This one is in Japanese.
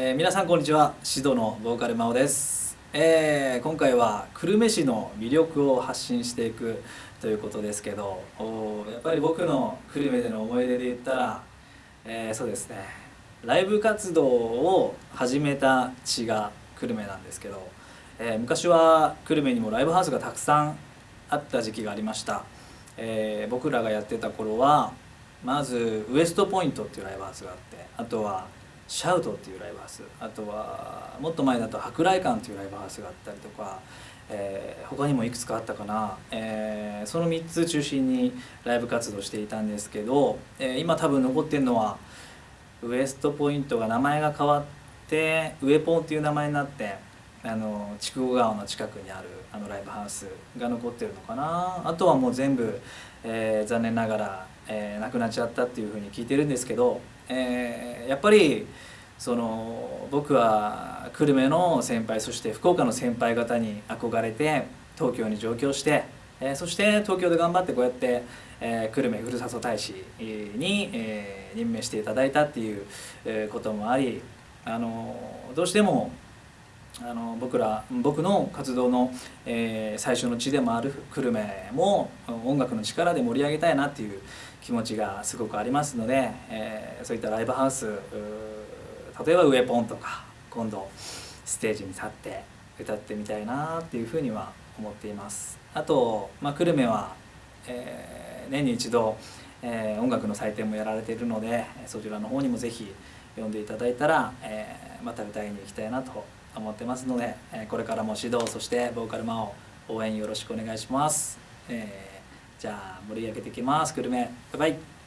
えー、皆さんこんにちは。指導のボーカル真央です、えー、今回は久留米市の魅力を発信していくということですけどおやっぱり僕の久留米での思い出で言ったら、えー、そうですね。ライブ活動を始めた地が久留米なんですけど、えー、昔は久留米にもライブハウスがたくさんあった時期がありました、えー、僕らがやってた頃はまずウエストポイントっていうライブハウスがあってあとはシャウトっていうライブハウス。あとはもっと前だと博来館というライブハウスがあったりとか、えー、他にもいくつかあったかな、えー、その3つ中心にライブ活動していたんですけど、えー、今多分残ってるのはウエストポイントが名前が変わってウエポンっていう名前になってあの筑後川の近くにあるあのライブハウスが残ってるのかな。あとはもう全部、えー、残念ながら、えー、なくなっちゃったっていうふうに聞いてるんですけどえー、やっぱりその僕は久留米の先輩そして福岡の先輩方に憧れて東京に上京して、えー、そして東京で頑張ってこうやって、えー、久留米ふるさと大使に、えー、任命していただいたっていう、こともありあのどうしてもあの僕ら僕の活動の、えー、最初の地でもある久留米も音楽の力で盛り上げたいなっていう気持ちがすごくありますので、えー、そういったライブハウス例えばウエポンとか今度ステージに立って歌ってみたいなっていうふうには思っています。あと、まあ、久留米は、えー、年に一度、えー、音楽の祭典もやられているのでそちらの方にもぜひ呼んでいただいたら、えー、また歌いに行きたいなと思ってますので、えこれからも指導そしてボーカルマを応援よろしくお願いします、えー、じゃあ盛り上げていきます。グルメバイバイ。